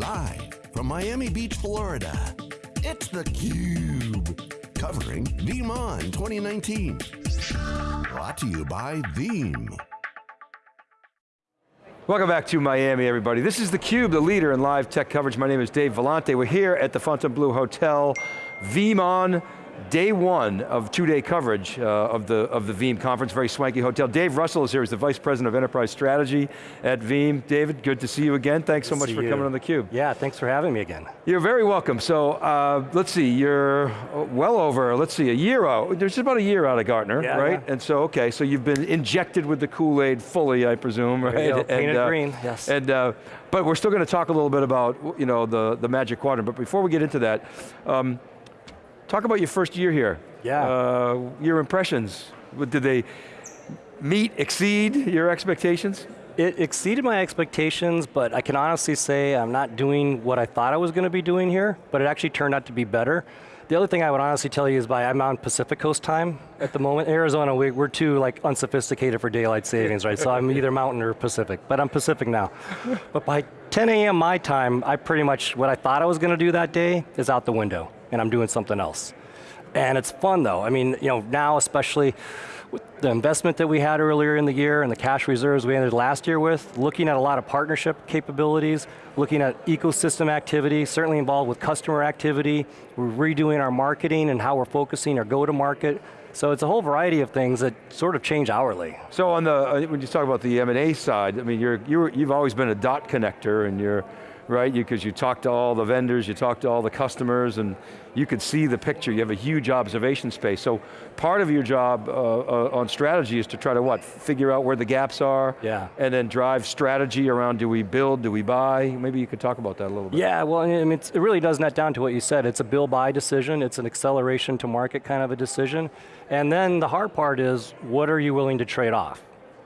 Live from Miami Beach, Florida, it's theCUBE. Covering VeeamON 2019. Brought to you by Veeam. Welcome back to Miami, everybody. This is theCUBE, the leader in live tech coverage. My name is Dave Vellante. We're here at the Fontainebleau Hotel, VeeamON day one of two-day coverage uh, of, the, of the Veeam conference, very swanky hotel. Dave Russell is here, he's the Vice President of Enterprise Strategy at Veeam. David, good to see you again. Thanks good so much for you. coming on theCUBE. Yeah, thanks for having me again. You're very welcome. So, uh, let's see, you're well over, let's see, a year out, there's about a year out of Gartner, yeah, right? Yeah. And so, okay, so you've been injected with the Kool-Aid fully, I presume, right? Go, painted uh, green, yes. And, uh, but we're still going to talk a little bit about you know, the, the Magic Quadrant, but before we get into that, um, talk about your first year here. Yeah. Uh, your impressions, did they meet, exceed your expectations? It exceeded my expectations, but I can honestly say I'm not doing what I thought I was going to be doing here, but it actually turned out to be better. The other thing I would honestly tell you is by I'm on Pacific Coast time at the moment. Arizona, we, are too like unsophisticated for daylight savings, right? So I'm either mountain or Pacific, but I'm Pacific now. But by 10 a.m. my time, I pretty much, what I thought I was going to do that day is out the window, and I'm doing something else. And it's fun though. I mean, you know, now especially with the investment that we had earlier in the year and the cash reserves we ended last year with, looking at a lot of partnership capabilities, looking at ecosystem activity, certainly involved with customer activity, we're redoing our marketing and how we're focusing our go-to-market, so it's a whole variety of things that sort of change hourly. So on the, uh, when you talk about the M&A side, I mean, you're, you're, you've always been a dot connector and you're, right? Because you, you talk to all the vendors, you talk to all the customers, and you could see the picture. You have a huge observation space. So part of your job uh, uh, on strategy is to try to what? Figure out where the gaps are, yeah. and then drive strategy around do we build, do we buy? Maybe you could talk about that a little bit. Yeah, well, I mean, it really does net down to what you said. It's a build-buy decision, it's an acceleration to market kind of a decision. And then the hard part is, what are you willing to trade off?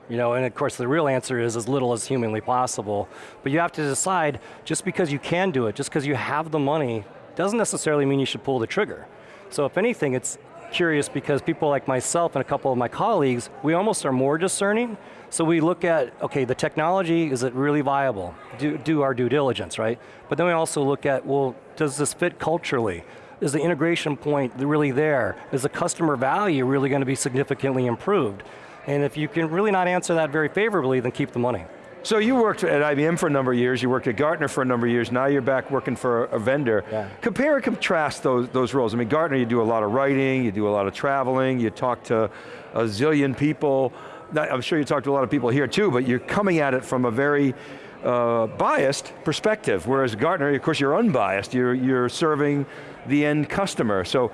You know, and of course the real answer is as little as humanly possible. But you have to decide, just because you can do it, just because you have the money, doesn't necessarily mean you should pull the trigger. So if anything, it's curious because people like myself and a couple of my colleagues, we almost are more discerning. So we look at, okay, the technology, is it really viable? Do, do our due diligence, right? But then we also look at, well, does this fit culturally? Is the integration point really there? Is the customer value really going to be significantly improved? And if you can really not answer that very favorably, then keep the money. So you worked at IBM for a number of years, you worked at Gartner for a number of years, now you're back working for a vendor. Yeah. Compare and contrast those, those roles. I mean, Gartner, you do a lot of writing, you do a lot of traveling, you talk to a zillion people. I'm sure you talk to a lot of people here too, but you're coming at it from a very uh, biased perspective, whereas Gartner, of course you're unbiased, you're, you're serving the end customer. So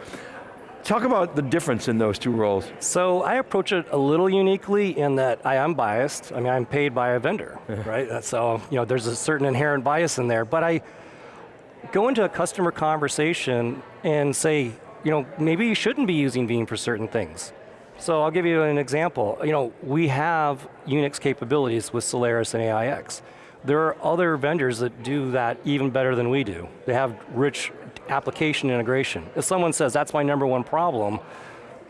Talk about the difference in those two roles. So I approach it a little uniquely in that I am biased. I mean, I'm paid by a vendor, right? So, you know, there's a certain inherent bias in there, but I go into a customer conversation and say, you know, maybe you shouldn't be using Veeam for certain things. So I'll give you an example. You know, we have Unix capabilities with Solaris and AIX. There are other vendors that do that even better than we do. They have rich application integration. If someone says, that's my number one problem,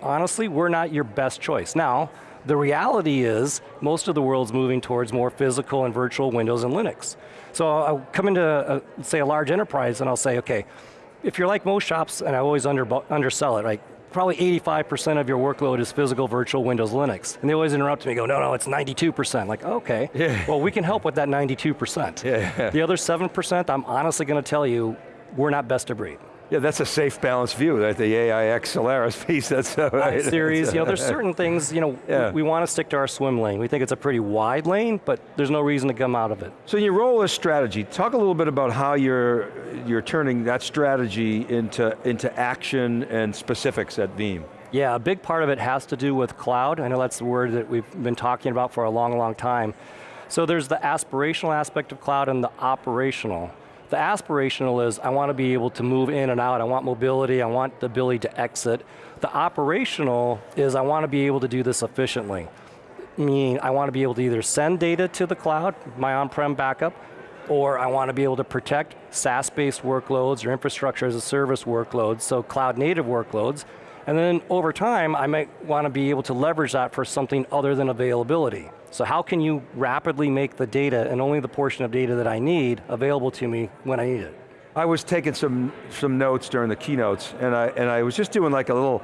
honestly, we're not your best choice. Now, the reality is, most of the world's moving towards more physical and virtual Windows and Linux. So I'll come into, a, say, a large enterprise and I'll say, okay, if you're like most shops, and I always under, undersell it, right? Probably 85% of your workload is physical, virtual, Windows, Linux. And they always interrupt me, go, no, no, it's 92%. Like, okay, yeah. well, we can help with that 92%. Yeah. The other 7%, I'm honestly going to tell you, we're not best of breed. Yeah, that's a safe, balanced view, that the AIX Solaris piece, that's uh, right. series, you know, there's certain things, you know, yeah. we, we, want to stick to our swim lane. We think it's a pretty wide lane, but there's no reason to come out of it. So your role as strategy, talk a little bit about how you're, you're turning that strategy into, into action and specifics at Veeam. Yeah, a big part of it has to do with cloud. I know that's the word that we've been talking about for a long, long time. So there's the aspirational aspect of cloud and the operational. The aspirational is I want to be able to move in and out, I want mobility, I want the ability to exit. The operational is I want to be able to do this efficiently. Meaning I want to be able to either send data to the cloud, my on-prem backup, or I want to be able to protect SaaS-based workloads or infrastructure as a service workloads, so cloud native workloads, and then over time, I might want to be able to leverage that for something other than availability. So how can you rapidly make the data, and only the portion of data that I need, available to me when I need it? I was taking some, some notes during the keynotes, and I, and I was just doing like a little,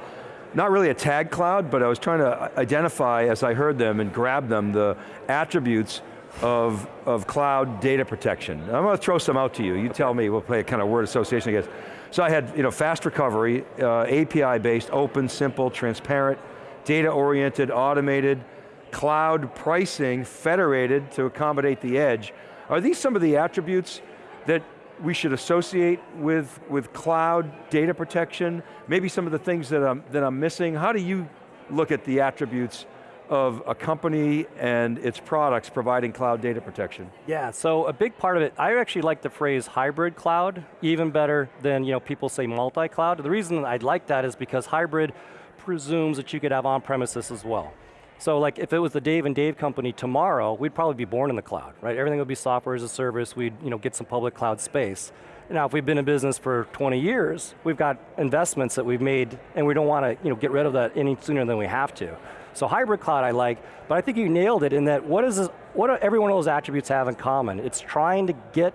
not really a tag cloud, but I was trying to identify, as I heard them and grab them, the attributes of, of cloud data protection. I'm going to throw some out to you. You tell me, we'll play a kind of word association, guess. So I had you know, fast recovery, uh, API-based, open, simple, transparent, data-oriented, automated, cloud pricing, federated to accommodate the edge. Are these some of the attributes that we should associate with, with cloud data protection? Maybe some of the things that I'm, that I'm missing? How do you look at the attributes of a company and its products providing cloud data protection? Yeah, so a big part of it, I actually like the phrase hybrid cloud, even better than you know, people say multi-cloud. The reason I like that is because hybrid presumes that you could have on-premises as well. So like if it was the Dave and Dave company tomorrow, we'd probably be born in the cloud, right? Everything would be software as a service, we'd you know, get some public cloud space. Now if we've been in business for 20 years, we've got investments that we've made and we don't want to you know, get rid of that any sooner than we have to. So hybrid cloud I like, but I think you nailed it in that what is this, what do every one of those attributes have in common? It's trying to get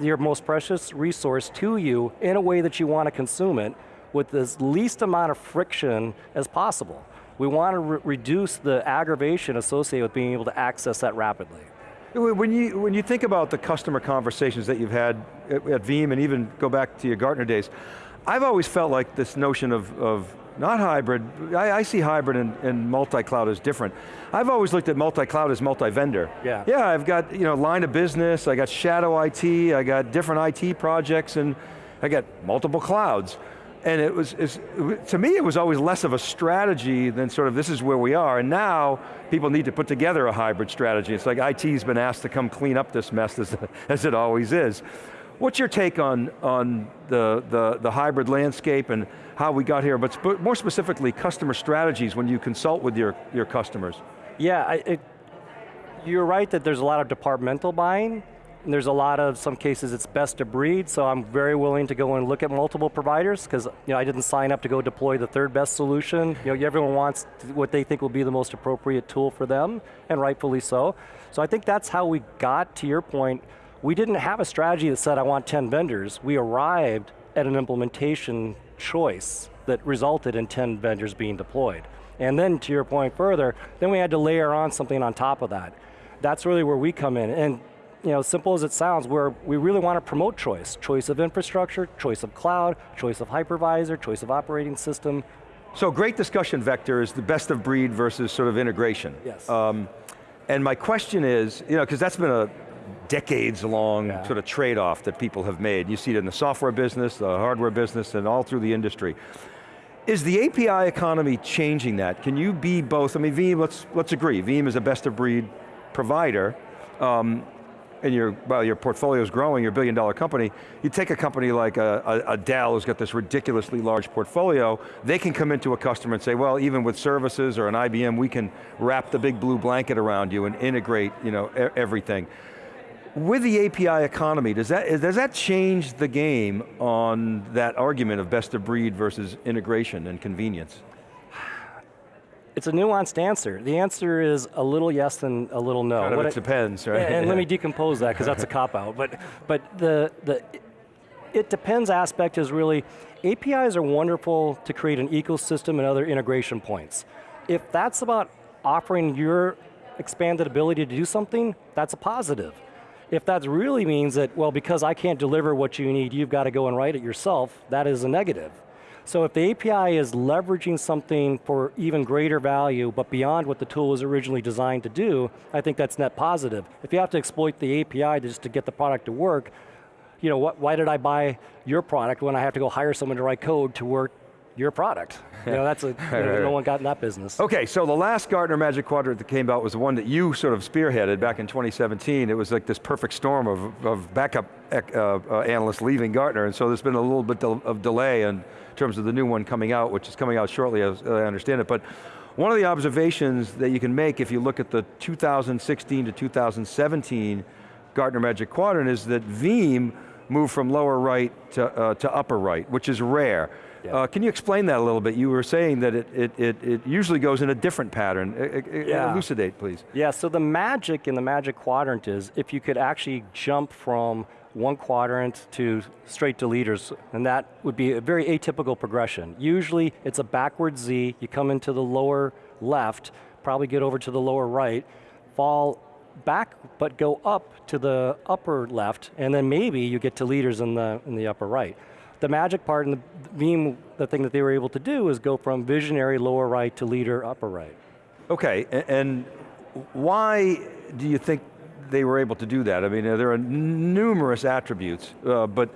your most precious resource to you in a way that you want to consume it with as least amount of friction as possible. We want to re reduce the aggravation associated with being able to access that rapidly. When you, when you think about the customer conversations that you've had at, at Veeam and even go back to your Gartner days, I've always felt like this notion of, of not hybrid, I, I see hybrid and, and multi-cloud as different. I've always looked at multi-cloud as multi-vendor. Yeah. Yeah, I've got you know, line of business, I got shadow IT, I got different IT projects, and I got multiple clouds. And it was, to me it was always less of a strategy than sort of this is where we are, and now people need to put together a hybrid strategy. It's like IT's been asked to come clean up this mess as, as it always is. What's your take on, on the, the, the hybrid landscape and how we got here, but sp more specifically customer strategies when you consult with your, your customers? Yeah, I, it, you're right that there's a lot of departmental buying, and there's a lot of, some cases it's best to breed, so I'm very willing to go and look at multiple providers, because you know, I didn't sign up to go deploy the third best solution. You know, everyone wants what they think will be the most appropriate tool for them, and rightfully so. So I think that's how we got, to your point, we didn't have a strategy that said I want 10 vendors. We arrived at an implementation choice that resulted in 10 vendors being deployed. And then to your point further, then we had to layer on something on top of that. That's really where we come in. And you know, simple as it sounds, where we really want to promote choice. Choice of infrastructure, choice of cloud, choice of hypervisor, choice of operating system. So great discussion vector is the best of breed versus sort of integration. Yes. Um, and my question is, you know, because that's been a decades long yeah. sort of trade-off that people have made. You see it in the software business, the hardware business, and all through the industry. Is the API economy changing that? Can you be both, I mean, Veeam, let's, let's agree, Veeam is a best of breed provider, um, and your, well, your portfolio is growing, you're billion dollar company, you take a company like a, a, a, Dell who's got this ridiculously large portfolio, they can come into a customer and say, well, even with services or an IBM, we can wrap the big blue blanket around you and integrate you know, everything. With the API economy, does that, does that change the game on that argument of best of breed versus integration and convenience? It's a nuanced answer. The answer is a little yes and a little no. Kind of it depends, right? And, let me decompose that because that's a cop-out. But, but the, the it depends aspect is really, APIs are wonderful to create an ecosystem and other integration points. If that's about offering your expanded ability to do something, that's a positive. If that really means that, well, because I can't deliver what you need, you've got to go and write it yourself, that is a negative. So if the API is leveraging something for even greater value, but beyond what the tool was originally designed to do, I think that's net positive. If you have to exploit the API just to get the product to work, you know, what, why did I buy your product when I have to go hire someone to write code to work your product. You know, that's a, know, no one got in that business. Okay, so the last Gartner Magic Quadrant that came out was the one that you sort of spearheaded back in 2017. It was like this perfect storm of, of backup uh, uh, analysts leaving Gartner, and so there's been a little bit of delay in terms of the new one coming out, which is coming out shortly as I understand it. But one of the observations that you can make if you look at the 2016 to 2017 Gartner Magic Quadrant is that Veeam moved from lower right to, uh, to upper right, which is rare. Yeah. Uh, can you explain that a little bit? You were saying that it, it, it, it usually goes in a different pattern. Yeah. Elucidate, please. Yeah, so the magic in the magic quadrant is if you could actually jump from one quadrant to straight to leaders, and that would be a very atypical progression. Usually it's a backward Z, you come into the lower left, probably get over to the lower right, fall back but go up to the upper left, and then maybe you get to leaders in the, in the upper right. The magic part in the Veeam, the thing that they were able to do is go from visionary lower right to leader upper right. Okay, and why do you think they were able to do that? I mean, there are numerous attributes, uh, but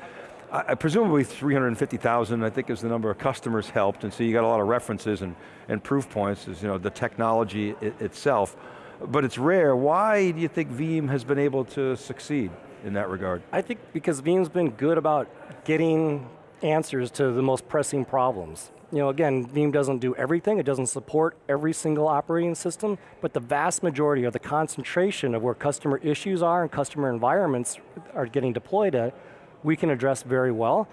I, presumably 350,000, I think is the number of customers helped, and so you got a lot of references and, and proof points, is, you know, the technology itself. But it's rare, why do you think Veeam has been able to succeed in that regard? I think because Veeam's been good about getting answers to the most pressing problems. You know, again, Veeam doesn't do everything, it doesn't support every single operating system, but the vast majority of the concentration of where customer issues are and customer environments are getting deployed at, we can address very well.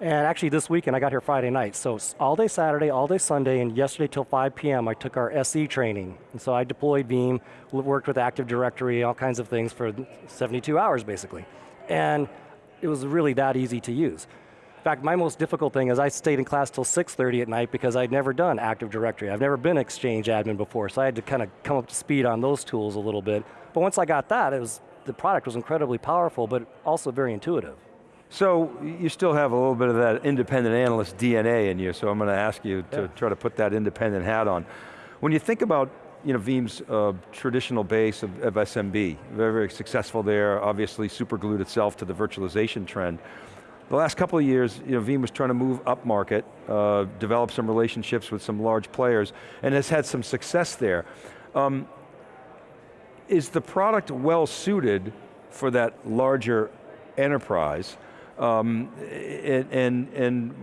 And actually this weekend, I got here Friday night, so all day Saturday, all day Sunday, and yesterday till 5 p.m. I took our SE training. And so I deployed Veeam, worked with Active Directory, all kinds of things for 72 hours basically. And it was really that easy to use. In fact, my most difficult thing is I stayed in class till 6.30 at night because I'd never done Active Directory. I've never been Exchange admin before, so I had to kind of come up to speed on those tools a little bit. But once I got that, it was, the product was incredibly powerful, but also very intuitive. So you still have a little bit of that independent analyst DNA in you, so I'm going to ask you to Yeah. try to put that independent hat on. When you think about you know, Veeam's uh, traditional base of, of SMB, very, very successful there, obviously superglued itself to the virtualization trend. The last couple of years, you know, Veeam was trying to move up market, uh, develop some relationships with some large players, and has had some success there. Um, is the product well suited for that larger enterprise? Um, and, and,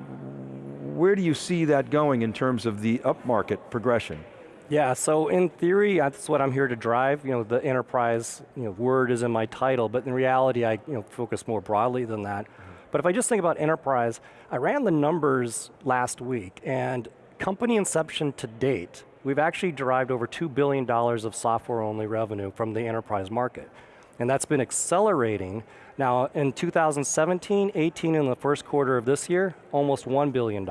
where do you see that going in terms of the upmarket progression? Yeah, so in theory, that's what I'm here to drive. You know, the enterprise you know, word is in my title, but in reality, I you know, focus more broadly than that. But if I just think about enterprise, I ran the numbers last week, and company inception to date, we've actually derived over $2 billion of software-only revenue from the enterprise market. And that's been accelerating. Now, in 2017, 18, and the first quarter of this year, almost $1 billion.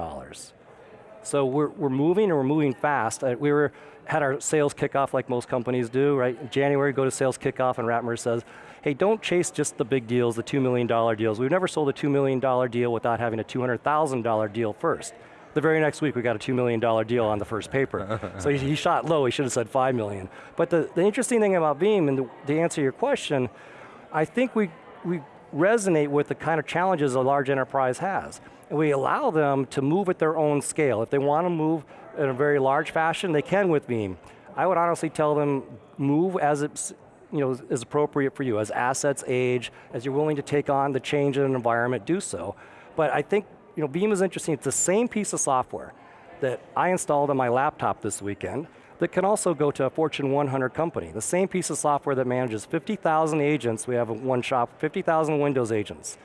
So we're, we're moving and we're moving fast. Uh, we were, had our sales kickoff like most companies do, right? In January, go to sales kickoff and Ratmir says, hey, don't chase just the big deals, the $2 million deals. We've never sold a $2 million deal without having a $200,000 deal first. The very next week, we got a $2 million deal on the first paper. so he, he shot low, he should have said 5 million. But the, the interesting thing about Veeam, and the, to answer your question, I think we, we resonate with the kind of challenges a large enterprise has. And we allow them to move at their own scale. If they want to move in a very large fashion, they can with Veeam. I would honestly tell them, move as it's, you know, is appropriate for you. As assets age, as you're willing to take on the change in an environment, do so. But I think, you know, Veeam is interesting. It's the same piece of software that I installed on my laptop this weekend that can also go to a Fortune 100 company. The same piece of software that manages 50,000 agents, we have one shop, 50,000 Windows agents.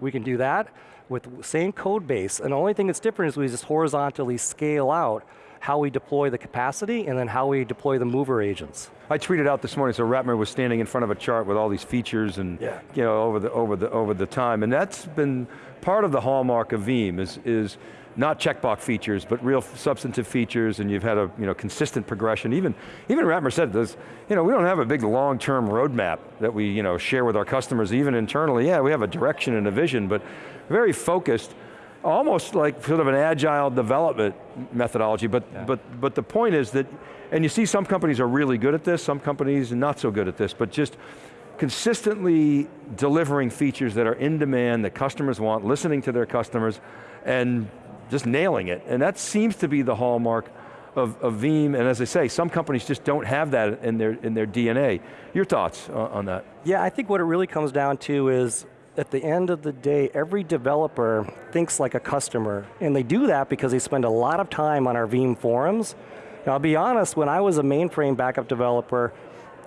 We can do that with the same code base, and the only thing that's different is we just horizontally scale out how we deploy the capacity and then how we deploy the mover agents. I tweeted out this morning, so Ratmir was standing in front of a chart with all these features and Yeah. you know, over the, over, the, over the time, and that's been part of the hallmark of Veeam, is, is not checkbox features, but real substantive features, and you've had a you know, consistent progression. Even, even Ratmir said this, you know, we don't have a big long-term roadmap that we you know, share with our customers, even internally. Yeah, we have a direction and a vision, but very focused, almost like sort of an agile development methodology, but, Yeah. but, but the point is that, and you see some companies are really good at this, some companies are not so good at this, but just consistently delivering features that are in demand, that customers want, listening to their customers, and just nailing it. And that seems to be the hallmark of, of Veeam, and as I say, some companies just don't have that in their, in their DNA. Your thoughts on, on that? Yeah, I think what it really comes down to is at the end of the day, every developer thinks like a customer, and they do that because they spend a lot of time on our Veeam forums. Now, I'll be honest, when I was a mainframe backup developer,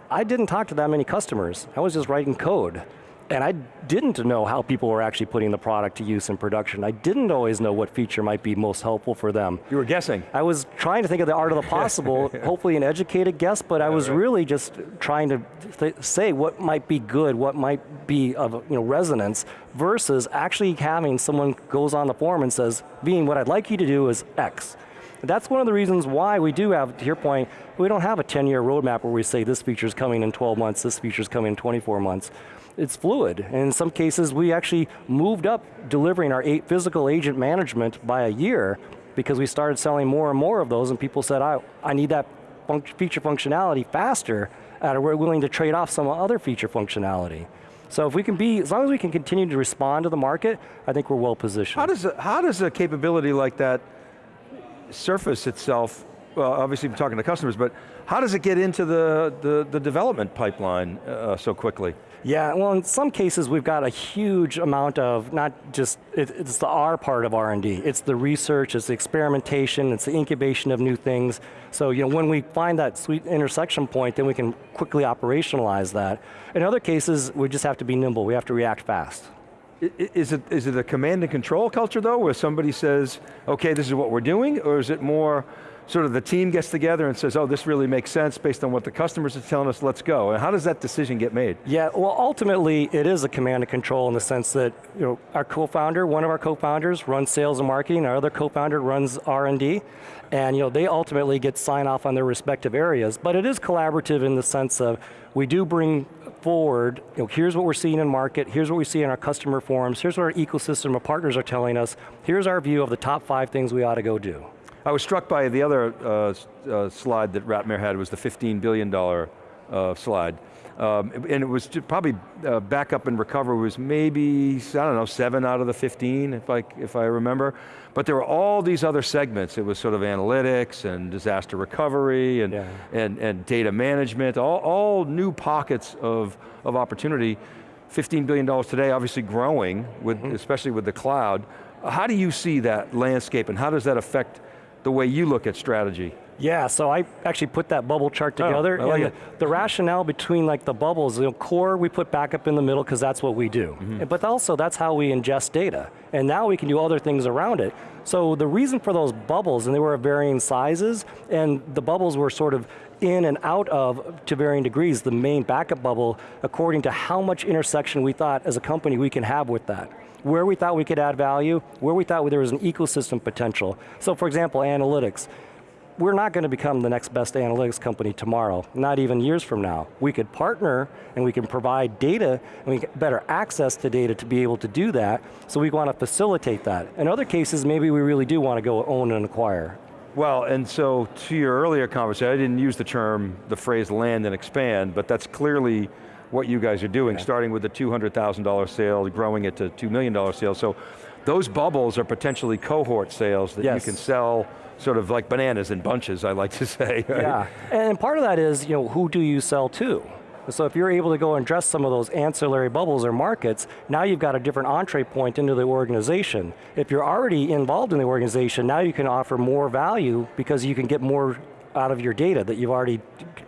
I didn't talk to that many customers. I was just writing code. And I didn't know how people were actually putting the product to use in production. I didn't always know what feature might be most helpful for them. You were guessing. I was trying to think of the art of the possible, hopefully an educated guess, but I was right. really just trying to say what might be good, what might be of you know, resonance, versus actually having someone goes on the forum and says, Veeam, what I'd like you to do is X. That's one of the reasons why we do have, to your point, we don't have a 10 year roadmap where we say this feature is coming in 12 months, this feature is coming in 24 months it's fluid. And in some cases, we actually moved up delivering our eight physical agent management by a year because we started selling more and more of those and people said, I, I need that feature functionality faster and we're willing to trade off some other feature functionality. So if we can be, as long as we can continue to respond to the market, I think we're well positioned. How does a, how does a capability like that surface itself well, obviously we're talking to customers, but how does it get into the, the, the development pipeline uh, so quickly? Yeah, well in some cases we've got a huge amount of, not just, it, it's the R part of R&D, it's the research, it's the experimentation, it's the incubation of new things. So you know, when we find that sweet intersection point, then we can quickly operationalize that. In other cases, we just have to be nimble, we have to react fast. Is it, is it a command and control culture though, where somebody says, okay, this is what we're doing, or is it more, sort of the team gets together and says, oh, this really makes sense based on what the customers are telling us, let's go. And how does that decision get made? Yeah, well ultimately it is a command and control in the sense that you know, our co-founder, one of our co-founders runs sales and marketing, our other co-founder runs R&D, and you know, they ultimately get sign off on their respective areas, but it is collaborative in the sense of we do bring forward, you know, here's what we're seeing in market, here's what we see in our customer forums, here's what our ecosystem of partners are telling us, here's our view of the top five things we ought to go do. I was struck by the other uh, uh, slide that Ratmir had, was the $15 billion uh, slide. Um, and it was probably uh, backup and recover was maybe, I don't know, seven out of the 15, if I, if I remember. But there were all these other segments. It was sort of analytics and disaster recovery and, yeah. and, and data management, all, all new pockets of, of opportunity. $15 billion today, obviously growing, with, mm -hmm. especially with the cloud. How do you see that landscape and how does that affect the way you look at strategy. Yeah, so I actually put that bubble chart oh, together. Oh, like and the, the, rationale between like the bubbles, you know, core we put backup in the middle because that's what we do. Mm -hmm. But also that's how we ingest data. And now we can do other things around it. So the reason for those bubbles, and they were of varying sizes, and the bubbles were sort of in and out of, to varying degrees, the main backup bubble, according to how much intersection we thought as a company we can have with that where we thought we could add value, where we thought there was an ecosystem potential. So for example, analytics. We're not going to become the next best analytics company tomorrow, not even years from now. We could partner and we can provide data and we get better access to data to be able to do that, so we want to facilitate that. In other cases, maybe we really do want to go own and acquire. Well, and so to your earlier conversation, I didn't use the term, the phrase land and expand, but that's clearly what you guys are doing, okay. starting with the $200,000 sale, growing it to $2 million sale. So those bubbles are potentially cohort sales that yes. you can sell sort of like bananas in bunches, I like to say. Right? Yeah, and part of that is, you know, who do you sell to? So if you're able to go and address some of those ancillary bubbles or markets, now you've got a different entree point into the organization. If you're already involved in the organization, now you can offer more value because you can get more out of your data that you've already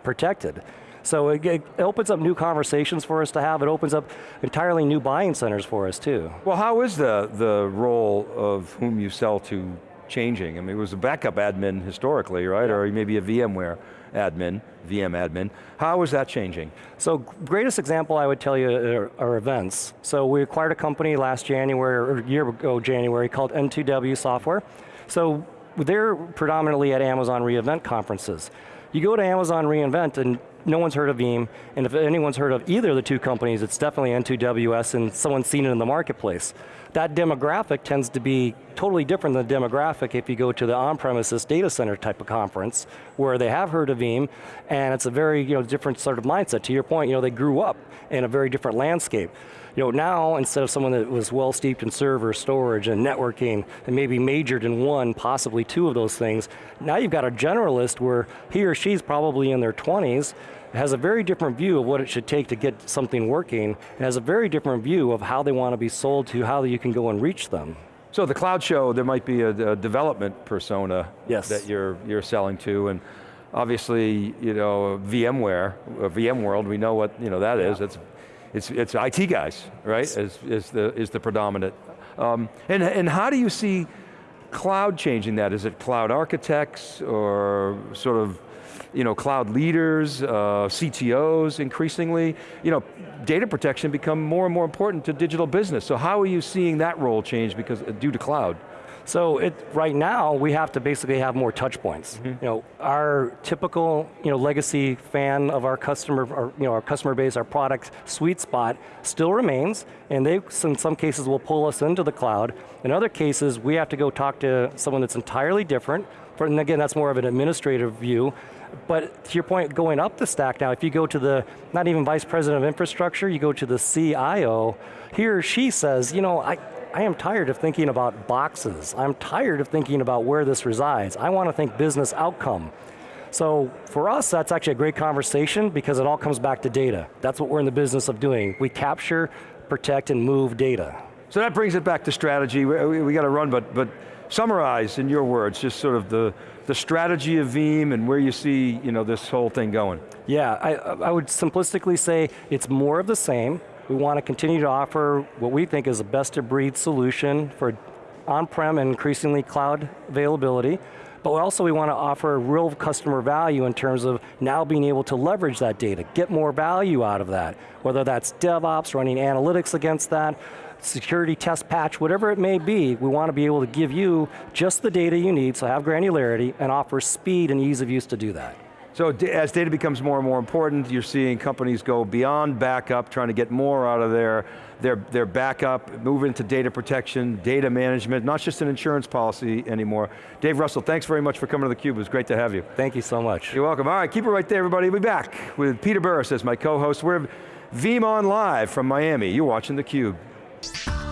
protected. So it, it, opens up new conversations for us to have. It opens up entirely new buying centers for us too. Well, how is the, the role of whom you sell to changing? I mean, it was a backup admin historically, right? Yeah. Or maybe a VMware admin, VM admin. How is that changing? So greatest example I would tell you are, are, events. So we acquired a company last January, or a year ago January, called N2W Software. So they're predominantly at Amazon reInvent conferences. You go to Amazon reInvent and no one's heard of Veeam, and if anyone's heard of either of the two companies, it's definitely N2WS and someone's seen it in the marketplace. That demographic tends to be totally different than the demographic if you go to the on-premises data center type of conference, where they have heard of Veeam, and it's a very you know, different sort of mindset. To your point, you know, they grew up in a very different landscape. You know, now, instead of someone that was well steeped in server, storage, and networking, and maybe majored in one, possibly two of those things, now you've got a generalist where he or she's probably in their 20s, has a very different view of what it should take to get something working, and has a very different view of how they want to be sold to, how you can go and reach them. So the cloud show, there might be a, a development persona yes. that you're, you're selling to, and obviously, you know, VMware, VMworld, we know what you know, that yeah. is. It's it's, it's IT guys, right, is, is, the, is the predominant. Um, and, and how do you see cloud changing that? Is it cloud architects or sort of you know, cloud leaders, uh, CTOs increasingly, you know, data protection become more and more important to digital business. So how are you seeing that role change because due to cloud? So it, right now, we have to basically have more touch points. Mm -hmm. You know, our typical you know, legacy fan of our customer, our, you know, our customer base, our product sweet spot still remains, and they, in some cases, will pull us into the cloud. In other cases, we have to go talk to someone that's entirely different, and again, that's more of an administrative view, but to your point, going up the stack now, if you go to the, not even vice president of infrastructure, you go to the CIO, he or she says, you know, I, I am tired of thinking about boxes. I'm tired of thinking about where this resides. I want to think business outcome. So for us, that's actually a great conversation because it all comes back to data. That's what we're in the business of doing. We capture, protect, and move data. So that brings it back to strategy. We, we, we got to run, but, but summarize in your words, just sort of the, the strategy of Veeam and where you see you know, this whole thing going. Yeah, I, I would simplistically say it's more of the same. We want to continue to offer what we think is a best of breed solution for on-prem and increasingly cloud availability, but also we want to offer real customer value in terms of now being able to leverage that data, get more value out of that, whether that's DevOps, running analytics against that, security test patch, whatever it may be, we want to be able to give you just the data you need, so have granularity, and offer speed and ease of use to do that. So as data becomes more and more important, you're seeing companies go beyond backup, trying to get more out of their, their, their backup, move into data protection, data management, not just an insurance policy anymore. Dave Russell, thanks very much for coming to theCUBE, it was great to have you. Thank you so much. You're welcome. All right, keep it right there everybody, we'll be back with Peter Burris as my co-host. We're VeeamON Live from Miami. You're watching theCUBE.